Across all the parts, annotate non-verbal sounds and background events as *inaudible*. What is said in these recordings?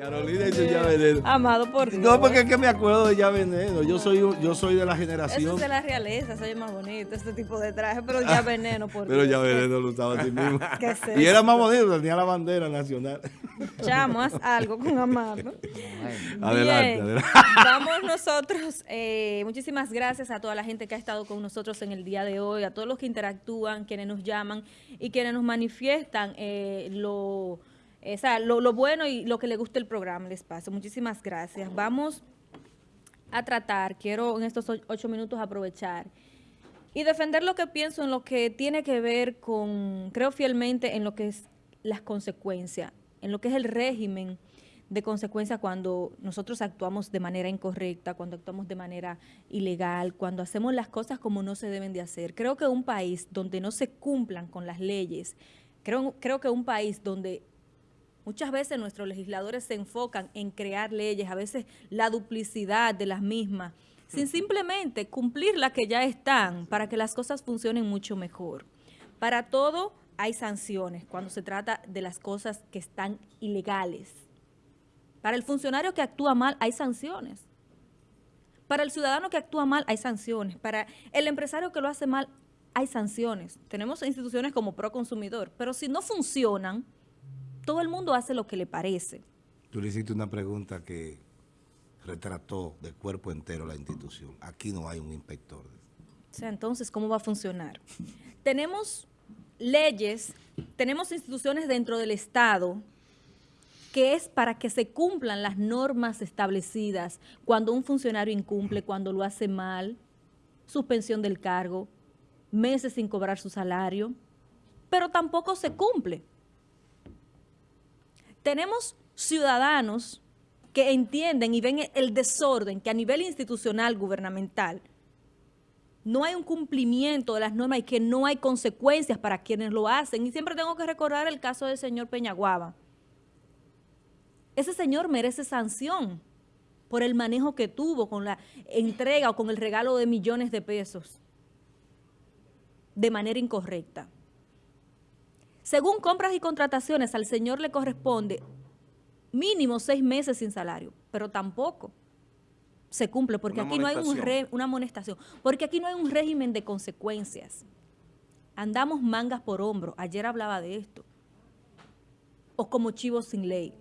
Carolina y su ya veneno. Amado por Dios. No, porque es que me acuerdo de ya veneno. Yo soy, yo soy de la Eso generación. es de la realeza, soy más bonito, este tipo de traje, pero ya veneno, por Pero Dios. ya veneno lo usaba así mismo. *laughs* ¿Qué es Y eso? era más bonito, tenía la bandera nacional. *laughs* Chamo, haz algo con Amado. *laughs* Adelante, Bien, adelante. Vamos nosotros. eh, muchísimas gracias a toda la gente que ha estado con nosotros en el día de hoy, a todos los que interactúan, quienes nos llaman y quienes nos manifiestan eh, lo, eh, o sea, lo, bueno y lo que le gusta el programa, el espacio. Muchísimas gracias. Vamos a tratar, quiero en estos ocho minutos aprovechar y defender lo que pienso en lo que tiene que ver con, creo fielmente en lo que es las consecuencias, en lo que es el régimen de consecuencia cuando nosotros actuamos de manera incorrecta, cuando actuamos de manera ilegal, cuando hacemos las cosas como no se deben de hacer. Creo que un país donde no se cumplan con las leyes, creo, creo que un país donde Muchas veces nuestros legisladores se enfocan en crear leyes, a veces la duplicidad de las mismas, sin simplemente cumplir las que ya están para que las cosas funcionen mucho mejor. Para todo hay sanciones cuando se trata de las cosas que están ilegales. Para el funcionario que actúa mal hay sanciones. Para el ciudadano que actúa mal hay sanciones. Para el empresario que lo hace mal hay sanciones. Tenemos instituciones como Proconsumidor, pero si no funcionan, todo el mundo hace lo que le parece. Tú le hiciste una pregunta que retrató de cuerpo entero la institución. Aquí no hay un inspector. O sea, entonces, ¿cómo va a funcionar? *laughs* Tenemos leyes, tenemos instituciones dentro del Estado que es para que se cumplan las normas establecidas cuando un funcionario incumple, cuando lo hace mal, suspensión del cargo, meses sin cobrar su salario, pero tampoco se cumple. Tenemos ciudadanos que entienden y ven el desorden que a nivel institucional, gubernamental, no hay un cumplimiento de las normas y que no hay consecuencias para quienes lo hacen. Y siempre tengo que recordar el caso del señor Peñaguaba. Ese señor merece sanción por el manejo que tuvo con la entrega o con el regalo de millones de pesos de manera incorrecta. Según compras y contrataciones, al señor le corresponde mínimo seis meses sin salario, pero tampoco se cumple porque Una aquí no hay un amonestación. re- una amonestación, porque aquí no hay un régimen de consecuencias. Andamos mangas por hombro, ayer hablaba de esto, o como chivos sin ley.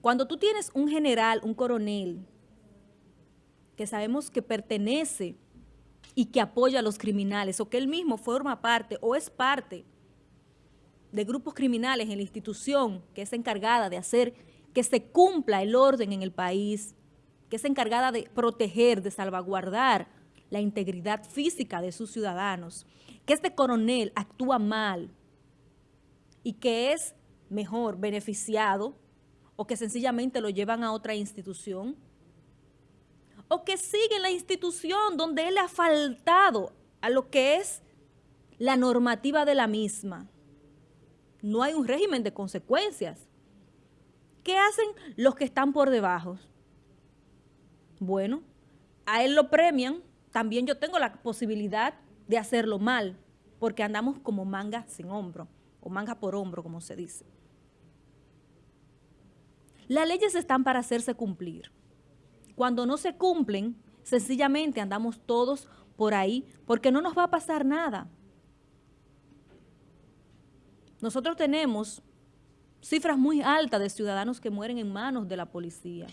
Cuando tú tienes un general, un coronel, que sabemos que pertenece y que apoya a los criminales, o que él mismo forma parte o es parte de grupos criminales en la institución que es encargada de hacer que se cumpla el orden en el país, que es encargada de proteger, de salvaguardar la integridad física de sus ciudadanos, que este coronel actúa mal y que es mejor beneficiado o que sencillamente lo llevan a otra institución, o que sigue en la institución donde él ha faltado a lo que es la normativa de la misma. No hay un régimen de consecuencias. ¿Qué hacen los que están por debajo? Bueno, a él lo premian, también yo tengo la posibilidad de hacerlo mal, porque andamos como manga sin hombro, o manga por hombro, como se dice. Las leyes están para hacerse cumplir. Cuando no se cumplen, sencillamente andamos todos por ahí, porque no nos va a pasar nada. Nosotros tenemos cifras muy altas de ciudadanos que mueren en manos de la policía.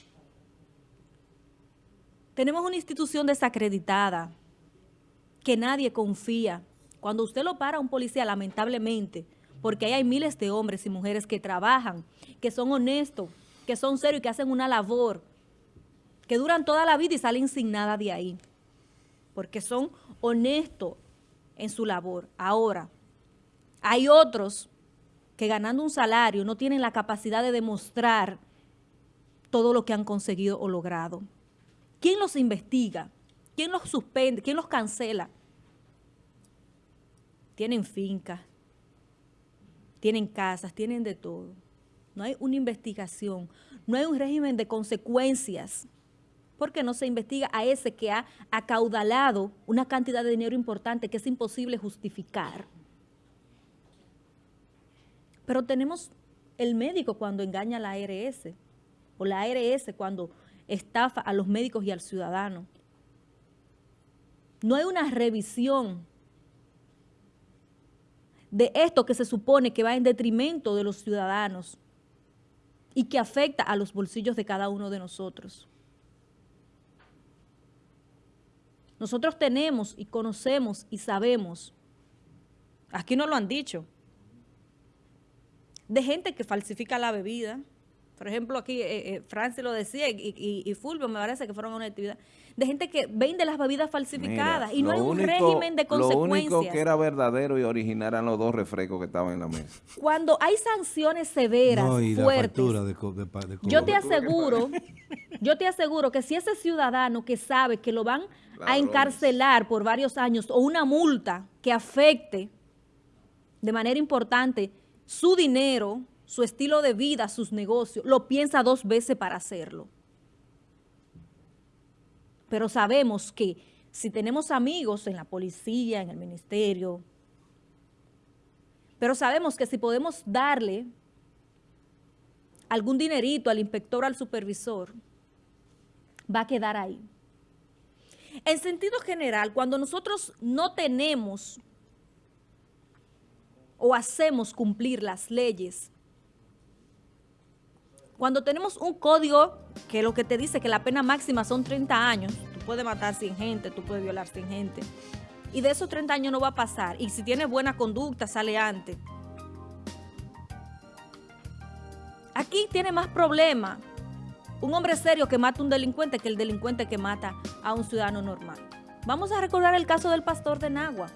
Tenemos una institución desacreditada, que nadie confía. Cuando usted lo para a un policía, lamentablemente, porque ahí hay miles de hombres y mujeres que trabajan, que son honestos, que son serios y que hacen una labor, que duran toda la vida y salen sin nada de ahí, porque son honestos en su labor. Ahora, hay otros que ganando un salario no tienen la capacidad de demostrar todo lo que han conseguido o logrado. ¿Quién los investiga? ¿Quién los suspende? ¿Quién los cancela? Tienen fincas, tienen casas, tienen de todo. No hay una investigación, no hay un régimen de consecuencias, porque no se investiga a ese que ha acaudalado una cantidad de dinero importante que es imposible justificar. Pero tenemos el médico cuando engaña a la ARS. o la ARS cuando estafa a los médicos y al ciudadano. No hay una revisión de esto que se supone que va en detrimento de los ciudadanos y que afecta a los bolsillos de cada uno de nosotros. Nosotros tenemos y conocemos y sabemos, aquí no lo han dicho, de gente que falsifica la bebida, por ejemplo, aquí eh, eh, Francis lo decía y, y, Fulvio me parece que fueron a una actividad de gente que vende las bebidas falsificadas y no hay un régimen de consecuencias. Lo único que era verdadero y original eran los dos refrescos que estaban en la mesa. Cuando hay sanciones severas, fuertes, yo te aseguro, yo te aseguro que si ese ciudadano que sabe que lo van a encarcelar por varios años o una multa que afecte de manera importante su dinero, su estilo de vida, sus negocios, lo piensa dos veces para hacerlo. Pero sabemos que si tenemos amigos en la policía, en el ministerio, pero sabemos que si podemos darle algún dinerito al inspector al supervisor, va a quedar ahí. En sentido general, cuando nosotros no tenemos o hacemos cumplir las leyes cuando tenemos un código que lo que te dice que la pena máxima son 30 años, tú puedes matar sin gente, tú puedes violar sin gente, y de esos 30 años no va a pasar, y si tienes buena conducta sale antes. Aquí tiene más problema un hombre serio que mata a un delincuente que el delincuente que mata a un ciudadano normal. Vamos a recordar el caso del pastor de Nagua.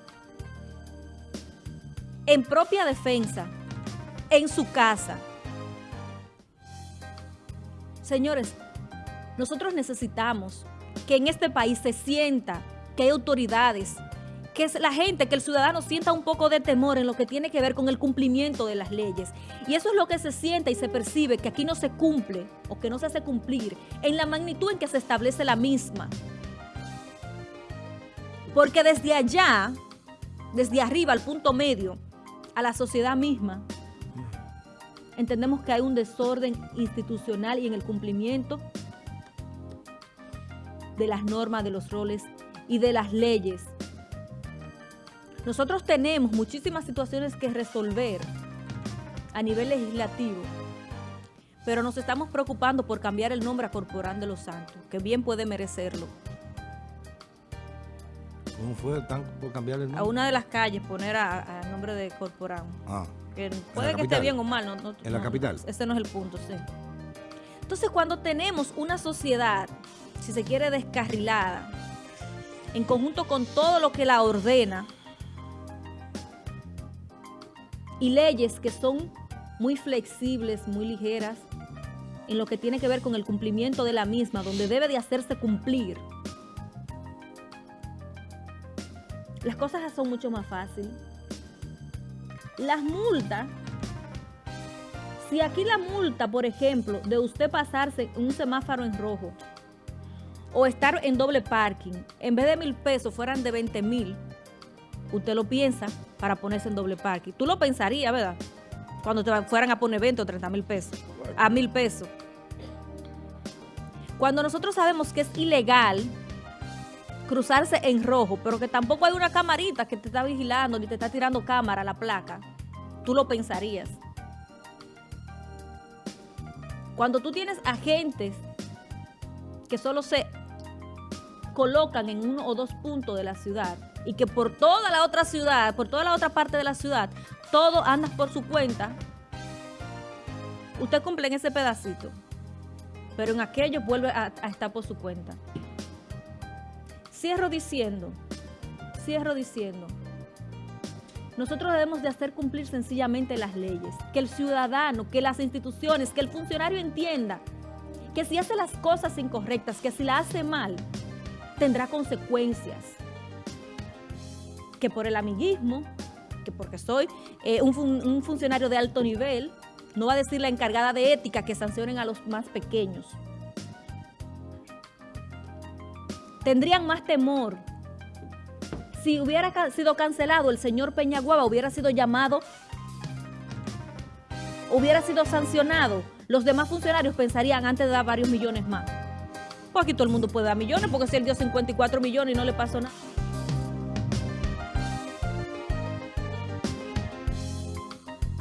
En propia defensa, en su casa, Señores, nosotros necesitamos que en este país se sienta que hay autoridades, que es la gente, que el ciudadano sienta un poco de temor en lo que tiene que ver con el cumplimiento de las leyes. Y eso es lo que se siente y se percibe, que aquí no se cumple o que no se hace cumplir en la magnitud en que se establece la misma. Porque desde allá, desde arriba al punto medio, a la sociedad misma, entendemos que hay un desorden institucional y en el cumplimiento de las normas, de los roles y de las leyes. Nosotros tenemos muchísimas situaciones que resolver a nivel legislativo, pero nos estamos preocupando por cambiar el nombre a Corporán de los Santos, que bien puede merecerlo. ¿Cómo fue tan por cambiar el nombre? A una de las calles poner a, nombre de Corporán. Ah puede que esté bien o mal. No, en la capital. Ese no es el punto, sí. Entonces, cuando tenemos una sociedad, si se quiere, descarrilada, en conjunto con todo lo que la ordena, y leyes que son muy flexibles, muy ligeras, en lo que tiene que ver con el cumplimiento de la misma, donde debe de hacerse cumplir, las cosas son mucho más fáciles. Las multas, si aquí la multa, por ejemplo, de usted pasarse un semáforo en rojo o estar en doble parking, en vez de mil pesos fueran de 20 mil, usted lo piensa para ponerse en doble parking. Tú lo pensarías, ¿verdad? Cuando te fueran a poner 20 o 30 mil pesos, a mil pesos. Cuando nosotros sabemos que es ilegal cruzarse en rojo, pero que tampoco hay una camarita que te está vigilando ni te está tirando cámara a la placa, tú lo pensarías. Cuando tú tienes agentes que solo se colocan en uno o dos puntos de la ciudad y que por toda la otra ciudad, por toda la otra parte de la ciudad, todo anda por su cuenta, usted cumple en ese pedacito, pero en aquello vuelve a estar por su cuenta. Cierro diciendo, cierro diciendo, nosotros debemos de hacer cumplir sencillamente las leyes, que el ciudadano, que las instituciones, que el funcionario entienda que si hace las cosas incorrectas, que si la hace mal, tendrá consecuencias. Que por el amiguismo, que porque soy eh, un, un funcionario de alto nivel, no va a decir la encargada de ética que sancionen a los más pequeños. Tendrían más temor. Si hubiera sido cancelado, el señor Peñaguaba hubiera sido llamado, hubiera sido sancionado los demás funcionarios pensarían antes de dar varios millones más. Pues aquí todo el mundo puede dar millones, porque si él dio 54 millones y no le pasó nada.